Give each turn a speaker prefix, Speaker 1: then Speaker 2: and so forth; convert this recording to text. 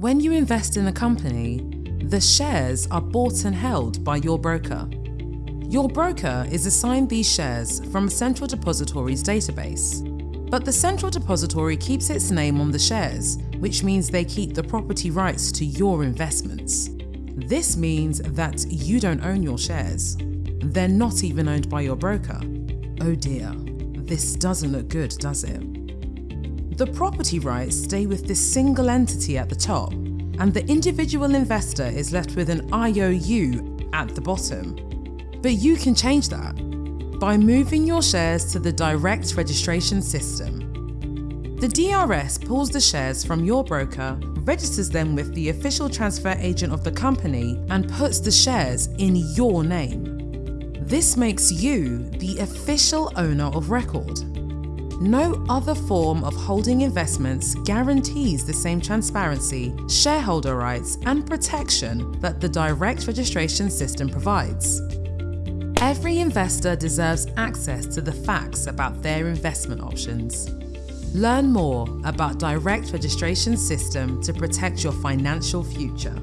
Speaker 1: When you invest in a company, the shares are bought and held by your broker. Your broker is assigned these shares from a central depository's database. But the central depository keeps its name on the shares, which means they keep the property rights to your investments. This means that you don't own your shares. They're not even owned by your broker. Oh dear, this doesn't look good, does it? The property rights stay with this single entity at the top, and the individual investor is left with an IOU at the bottom. But you can change that by moving your shares to the direct registration system. The DRS pulls the shares from your broker, registers them with the official transfer agent of the company, and puts the shares in your name. This makes you the official owner of record. No other form of holding investments guarantees the same transparency, shareholder rights, and protection that the direct registration system provides. Every investor deserves access to the facts about their investment options. Learn more about Direct Registration System to protect your financial future.